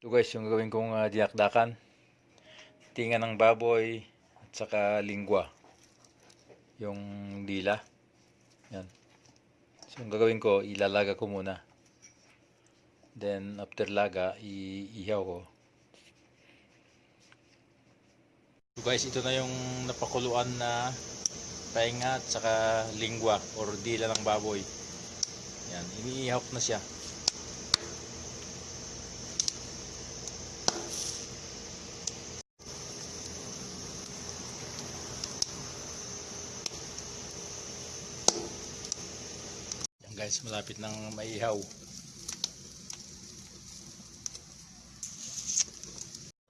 Ito guys, yung gagawin kong uh, dinakdakan. Tinga ng baboy at saka lingwa. Yung dila. Yan. So, yung gagawin ko, ilalaga ko muna. Then, after laga, iihaw ko. So guys, ito na yung napakuluan na painga at saka lingwa or dila ng baboy. Yan, iniihaw ko na siya. Yan guys, malapit nang maihaw.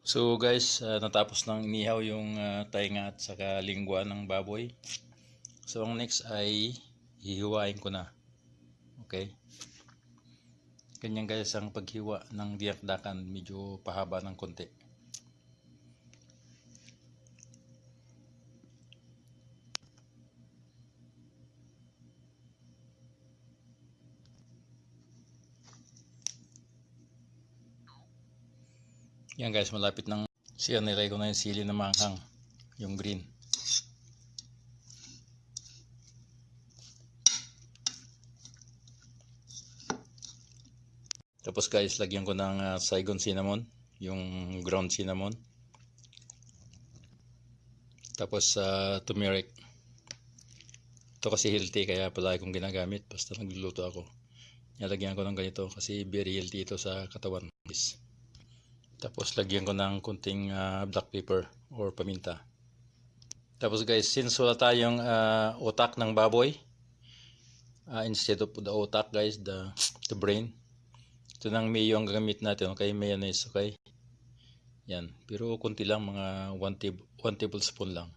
So guys, ah, natapos nang inihaw yung uh, tainga at saka lingwa ng baboy. So ang next ay hihiwain ko na. Okay? Ganyan guys ang paghiwa ng diakdakan, medyo pahaba ng konti. Yan guys, malapit ng siya nilagay ko na yung sili na manghang, yung green. Tapos guys, lagyan ko ng ah, Saigon cinnamon, yung ground cinnamon. Tapos sa turmeric. Ito kasi healthy kaya palagi kong ginagamit basta nagluluto ako. Nilagyan ko ng ganito kasi very healthy ito sa katawan. guys. Tapos lagyan ko ng kunting ah, black pepper or paminta. Tapos guys, since wala tayong ah, utak ng baboy, ah, instead of the utak guys, the, the brain, ito nang mayo ang gagamit natin, okay? Mayonnaise, okay? Yan. Pero kunti lang, mga 1 table, one tablespoon lang.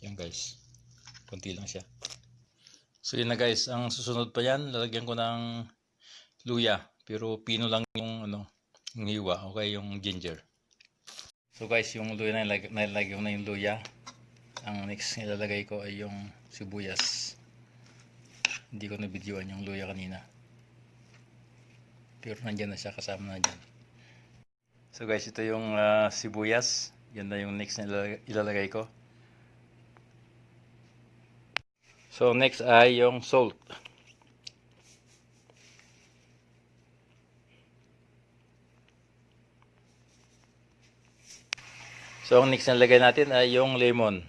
Yan guys. Kunti lang siya. So yun na guys, ang susunod pa yan, lalagyan ko ng luya. Pero pino lang yung ano, yung hiwa, okay? Yung ginger. So guys, yung luya na nilag- ko na yung luya. Ang next nilalagay ko ay yung sibuyas. Hindi ko na-videoan yung luya kanina. Pero nandyan na siya, kasama na dyan. So guys, ito yung ah, sibuyas. Yan na yung next na ilalagay ko. So next ay yung salt. So ang next na lagay natin ay yung lemon.